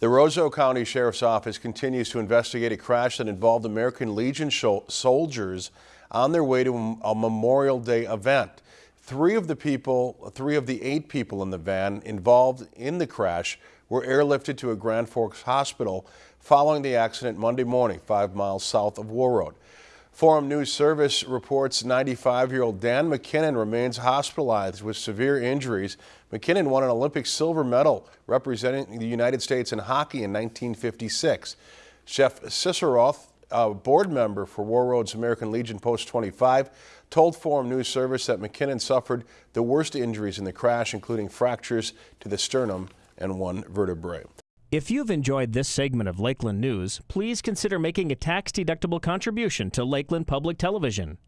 The Roseau County Sheriff's Office continues to investigate a crash that involved American Legion soldiers on their way to a Memorial Day event. Three of the people, three of the eight people in the van involved in the crash were airlifted to a Grand Forks hospital following the accident Monday morning, five miles south of Warroad. Forum News Service reports 95-year-old Dan McKinnon remains hospitalized with severe injuries. McKinnon won an Olympic silver medal representing the United States in hockey in 1956. Chef Ciceroth, a board member for Warroad's American Legion Post 25, told Forum News Service that McKinnon suffered the worst injuries in the crash, including fractures to the sternum and one vertebrae. If you've enjoyed this segment of Lakeland News, please consider making a tax-deductible contribution to Lakeland Public Television.